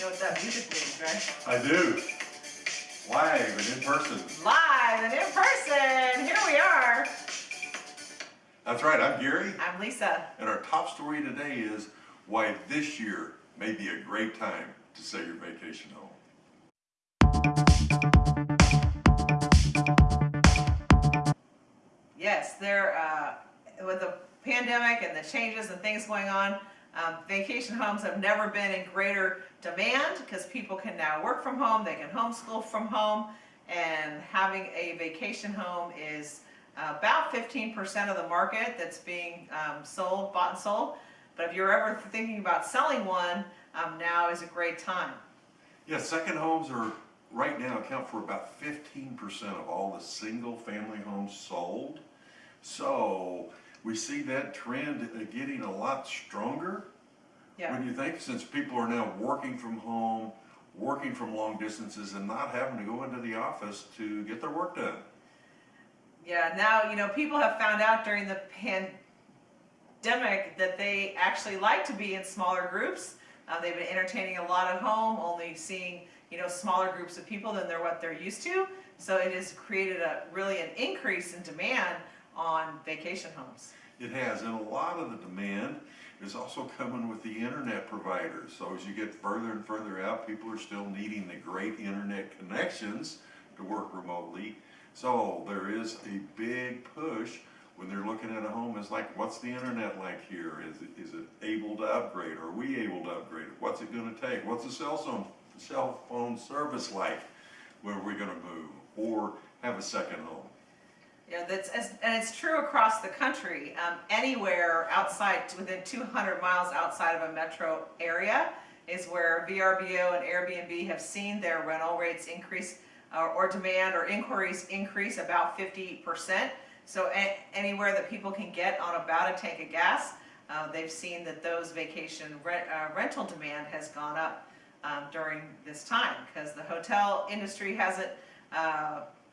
You know what that music means, right? I do. Live and in person. Live and in person, here we are. That's right, I'm Gary. I'm Lisa. And our top story today is why this year may be a great time to sell your vacation home. Yes, there, uh, with the pandemic and the changes and things going on, um, vacation homes have never been in greater demand because people can now work from home, they can homeschool from home, and having a vacation home is about 15% of the market that's being um, sold, bought and sold. But if you're ever thinking about selling one, um, now is a great time. Yeah, second homes are right now account for about 15% of all the single family homes sold. So we see that trend getting a lot stronger. Yeah. When you think, since people are now working from home, working from long distances and not having to go into the office to get their work done. Yeah, now, you know, people have found out during the pandemic that they actually like to be in smaller groups. Uh, they've been entertaining a lot at home, only seeing, you know, smaller groups of people than they're what they're used to. So it has created a really an increase in demand on vacation homes. It has, and a lot of the demand is also coming with the internet providers. So as you get further and further out, people are still needing the great internet connections to work remotely. So there is a big push when they're looking at a home, it's like, what's the internet like here? Is it, is it able to upgrade? Are we able to upgrade it? What's it gonna take? What's the cell phone, cell phone service like when we're gonna move or have a second home? Yeah, that's and it's true across the country. Um, anywhere outside, within 200 miles outside of a metro area, is where VRBO and Airbnb have seen their rental rates increase uh, or demand or inquiries increase about 50 percent. So anywhere that people can get on about a tank of gas, uh, they've seen that those vacation uh, rental demand has gone up um, during this time because the hotel industry hasn't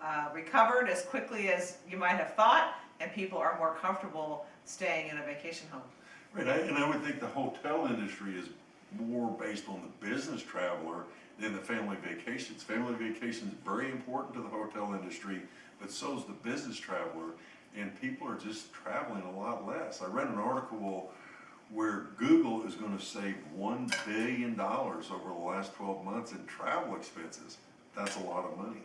uh, recovered as quickly as you might have thought, and people are more comfortable staying in a vacation home. Right, I, and I would think the hotel industry is more based on the business traveler than the family vacations. Family vacations very important to the hotel industry, but so is the business traveler, and people are just traveling a lot less. I read an article where Google is going to save $1 billion over the last 12 months in travel expenses. That's a lot of money.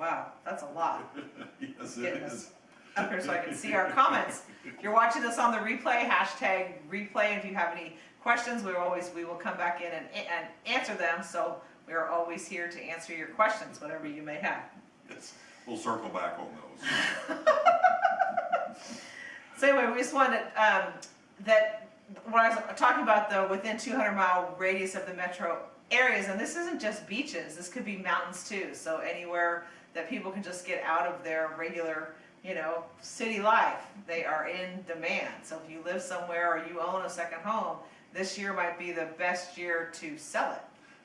Wow, that's a lot. yes, it is. Up here so I can see our comments. If you're watching this on the replay, hashtag replay. If you have any questions, we always we will come back in and, and answer them. So we are always here to answer your questions, whatever you may have. Yes, we'll circle back on those. so anyway, we just wanted um, that when I was talking about the within 200 mile radius of the metro areas, and this isn't just beaches, this could be mountains too. So anywhere that people can just get out of their regular, you know, city life, they are in demand. So if you live somewhere or you own a second home, this year might be the best year to sell it.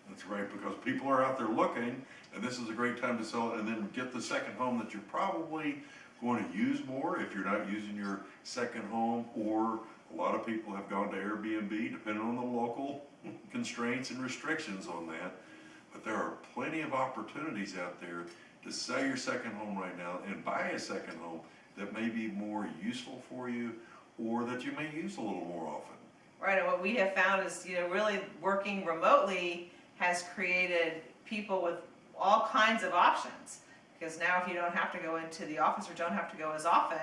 That's right, because people are out there looking, and this is a great time to sell it, and then get the second home that you're probably going to use more if you're not using your second home, or a lot of people have gone to Airbnb, depending on the local constraints and restrictions on that. But there are plenty of opportunities out there to sell your second home right now and buy a second home that may be more useful for you or that you may use a little more often. Right, and what we have found is, you know, really working remotely has created people with all kinds of options. Because now if you don't have to go into the office or don't have to go as often,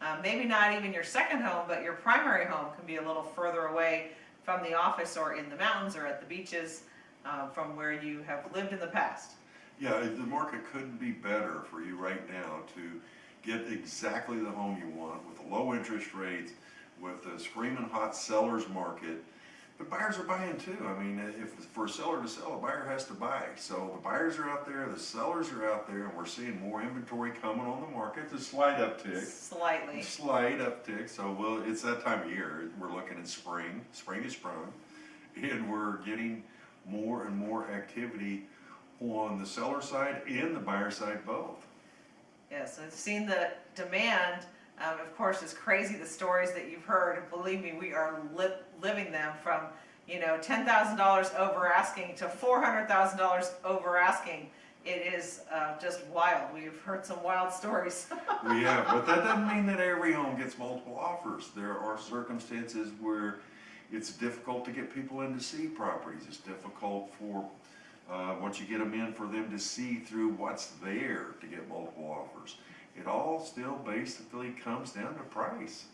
um, maybe not even your second home, but your primary home can be a little further away from the office or in the mountains or at the beaches um, from where you have lived in the past. Yeah, the market couldn't be better for you right now to get exactly the home you want with low interest rates, with the screaming hot seller's market, but buyers are buying too. I mean, if for a seller to sell, a buyer has to buy. So the buyers are out there, the sellers are out there, and we're seeing more inventory coming on the market. It's a slight uptick. Slightly. Slight uptick. So well, it's that time of year. We're looking at spring. Spring is sprung, and we're getting more and more activity on the seller side and the buyer side both. Yes, I've seen the demand um, of course, it's crazy the stories that you've heard. Believe me, we are li living them from, you know, ten thousand dollars over asking to four hundred thousand dollars over asking. It is, uh, just wild. We've heard some wild stories. We have, but that doesn't mean that every home gets multiple offers. There are circumstances where it's difficult to get people in to see properties. It's difficult for, uh, once you get them in, for them to see through what's there to get multiple offers. It all still basically comes down to price.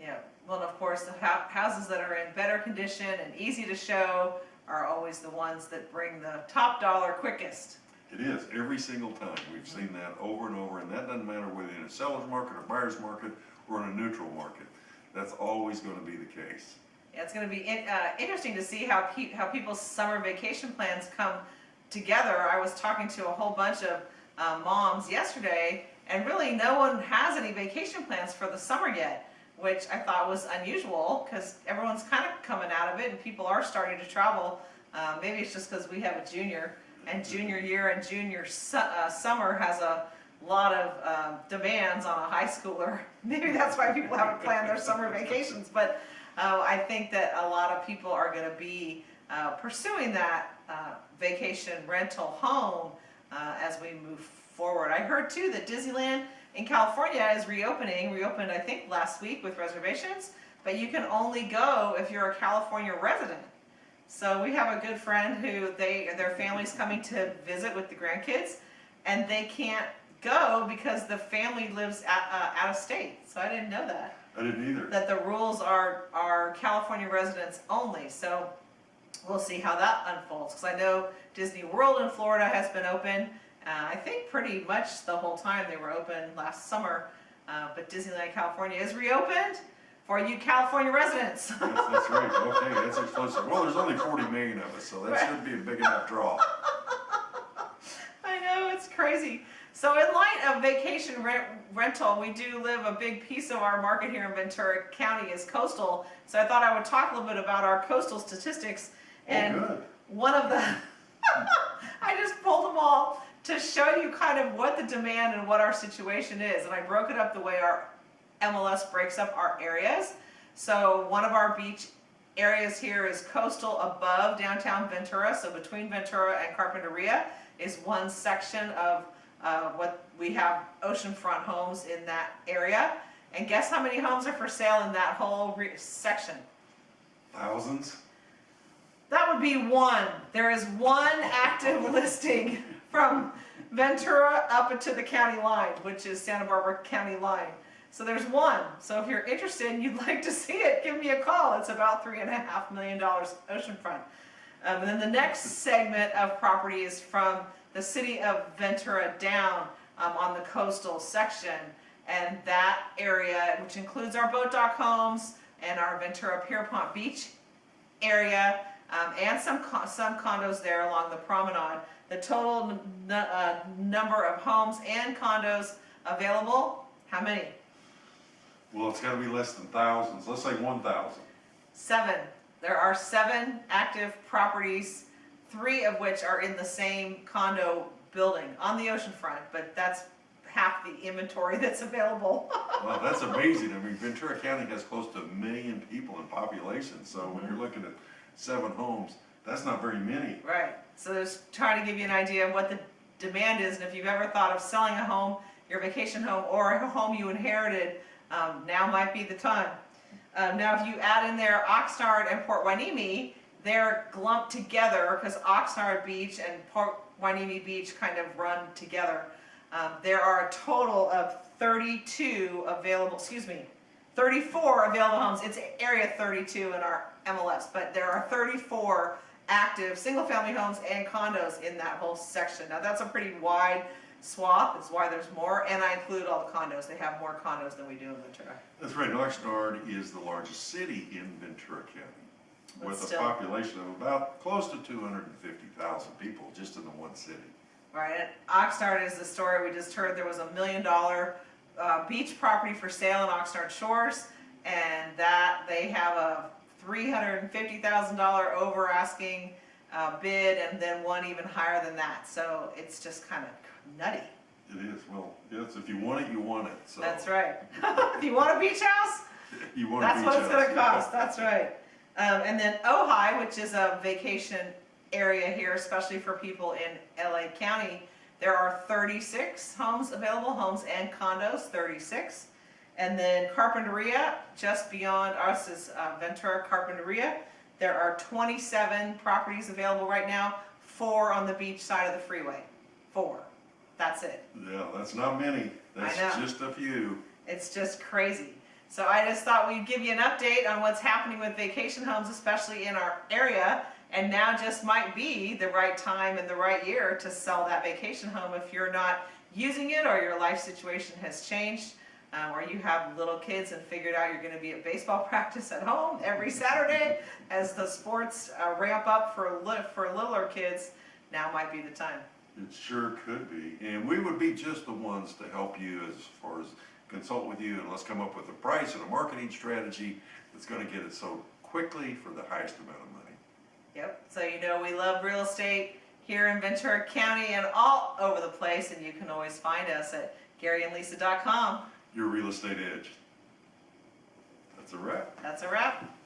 Yeah, well, and of course, the hou- houses that are in better condition and easy to show are always the ones that bring the top dollar quickest. It is, every single time. We've seen that over and over, and that doesn't matter whether in a seller's market, a buyer's market, or in a neutral market. That's always gonna be the case. Yeah, it's gonna be in, uh, interesting to see how pe- how people's summer vacation plans come together. I was talking to a whole bunch of uh, moms yesterday, and really no one has any vacation plans for the summer yet, which I thought was unusual because everyone's kind of coming out of it and people are starting to travel. Uh, maybe it's just because we have a junior, and junior year and junior su- uh, summer has a lot of um, demands on a high schooler. Maybe that's why people haven't planned their summer vacations, but uh, I think that a lot of people are going to be uh, pursuing that uh, vacation rental home uh, as we move forward. I heard too that Disneyland in California is reopening, reopened I think last week with reservations, but you can only go if you're a California resident. So we have a good friend who they, their family's coming to visit with the grandkids, and they can't go because the family lives at, uh, out of state. So I didn't know that I didn't either. that the rules are, are California residents only, so we'll see how that unfolds, because I know Disney World in Florida has been open, uh, I think pretty much the whole time they were open last summer, uh, but Disneyland California is reopened for you California residents. That's, that's right, okay, that's exclusive. Well, there's only forty million of us, so that should be a big enough draw. I know, it's crazy. So in light of vacation rent, rental, we do live, a big piece of our market here in Ventura County is coastal. So I thought I would talk a little bit about our coastal statistics. And Oh, good. one of the, I just pulled them all to show you kind of what the demand and what our situation is. And I broke it up the way our MLS breaks up our areas. So one of our beach areas here is coastal above downtown Ventura. So between Ventura and Carpinteria is one section of uh, what we have oceanfront homes in that area. And guess how many homes are for sale in that whole re- section? Thousands? That would be one. There is one active listing from Ventura up into the county line, which is Santa Barbara County line. So there's one. So if you're interested and you'd like to see it, give me a call. It's about three and a half million dollars oceanfront. Um, and then the next segment of property is from the city of Ventura down um, on the coastal section. And that area, which includes our boat dock homes and our Ventura Pierpont Beach area, um, and some some condos there along the promenade. The total uh, number of homes and condos available, how many? Well, it's gotta be less than thousands, let's say one thousand. Seven. There are seven active properties, three of which are in the same condo building on the oceanfront, but that's half the inventory that's available. Well, that's amazing, I mean, Ventura County has close to a million people in population, so when you're looking at seven homes, that's not very many. Right, so there's trying to give you an idea of what the demand is, and if you've ever thought of selling a home, your vacation home, or a home you inherited, um, now might be the time. Um, now, if you add in there Oxnard and Port Hueneme, they're lumped together, because Oxnard Beach and Port Hueneme Beach kind of run together. Um, there are a total of thirty-two available, excuse me, 34 available homes. It's area 32 in our MLS, but there are 34 active single-family homes and condos in that whole section. Now that's a pretty wide swath. That's why there's more, and I include all the condos. They have more condos than we do in Ventura. That's right, Oxnard is the largest city in Ventura County, But with a population of about close to two hundred and fifty thousand people just in the one city. Right, and Oxnard is the story we just heard. There was a million dollar uh, beach property for sale in Oxnard Shores, and that they have a three hundred and fifty thousand dollar over asking uh, bid, and then one even higher than that. So it's just kind of nutty. It is, well, yes, if you want it, you want it, so. That's right. if you want a beach house, You want a that's what it's going to cost. That's right. Um, and then Ojai, which is a vacation area here, especially for people in LA County, there are 36 homes available, homes and condos, 36. And then Carpinteria, just beyond us is uh, Ventura Carpinteria. There are 27 properties available right now, four on the beach side of the freeway. Four. That's it. Yeah, that's not many. That's just a few. It's just crazy. So I just thought we'd give you an update on what's happening with vacation homes, especially in our area. And now just might be the right time and the right year to sell that vacation home if you're not using it or your life situation has changed. Um, or you have little kids and figured out you're going to be at baseball practice at home every Saturday as the sports uh, ramp up for li- for littler kids. Now might be the time. It sure could be. And we would be just the ones to help you as far as consult with you and let's come up with a price and a marketing strategy that's gonna get it sold quickly for the highest amount of money. Yep. So you know we love real estate here in Ventura County and all over the place, and you can always find us at GaryandLisa.com. Your real estate edge. That's a wrap. That's a wrap.